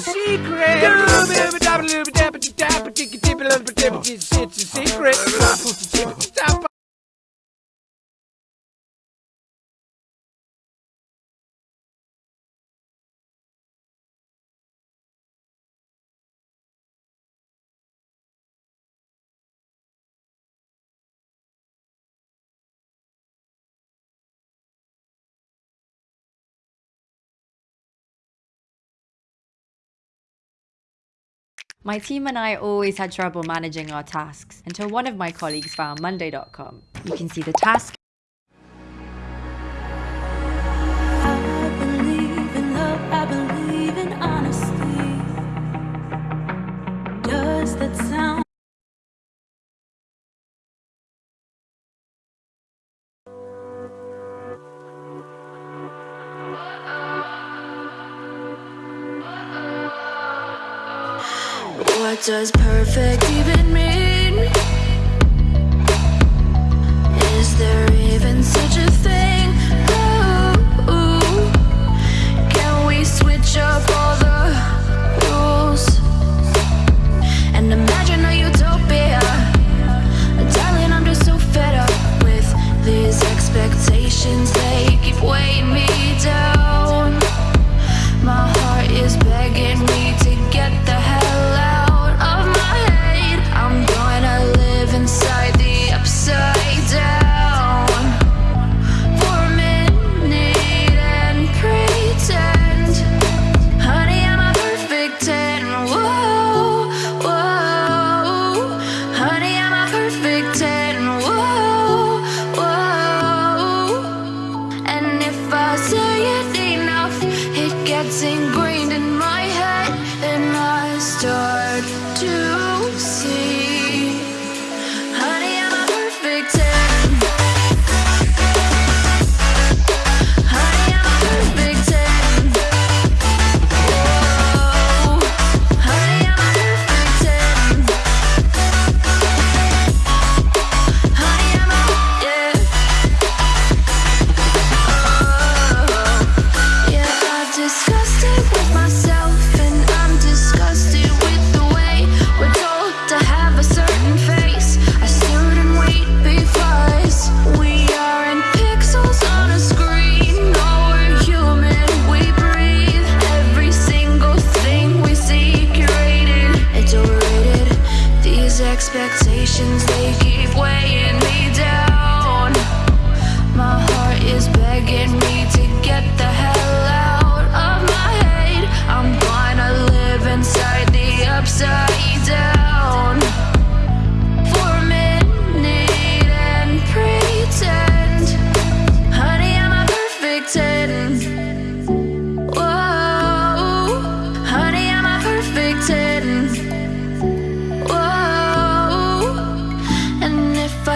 secret. It's a secret. My team and I always had trouble managing our tasks until one of my colleagues found Monday.com. You can see the task does perfect even me.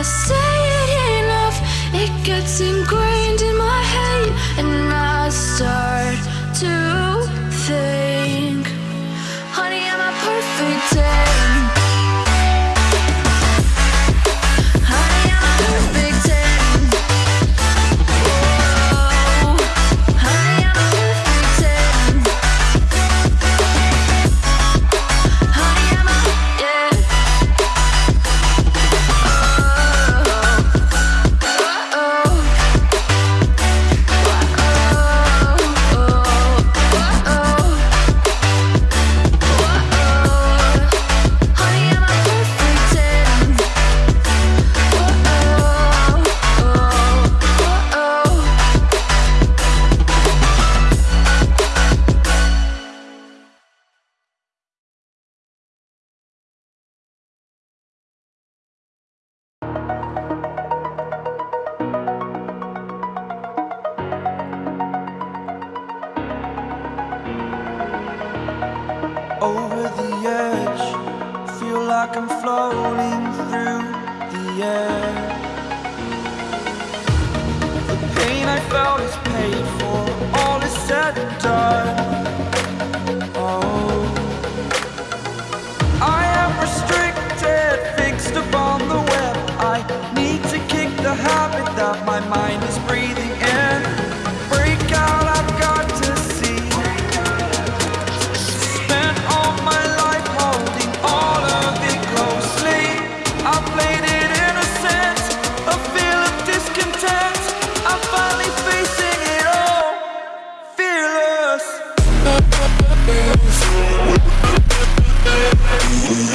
say it enough, it gets ingrained The pain I felt is paid for, all is said and done. Oh. I am restricted, fixed upon the web. I need to kick the habit that my mind is Yeah.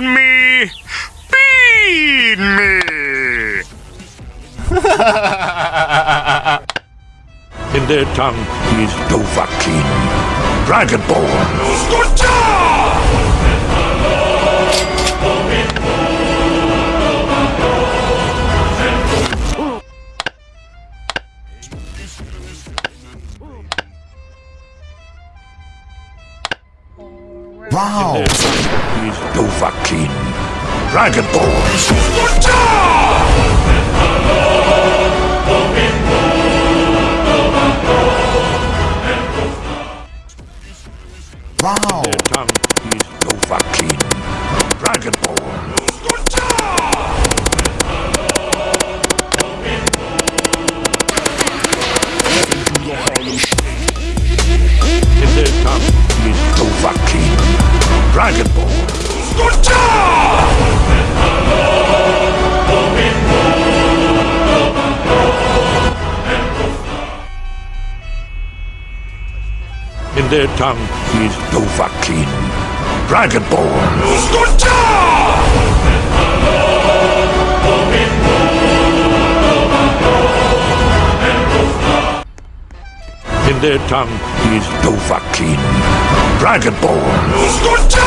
me! Feed me! In their tongue he is Dovahkiin. Dragonborn. Wow! Is Dovahkiin. Dragon. Wow! Their tongue is Dovahkiin. Dragonborn. In their tongue is Dovahkiin. Dragonborn. In their tongue he is Dovahkiin. Dragon their tongue is Dovahkiin, Dragonborn. Scorcha!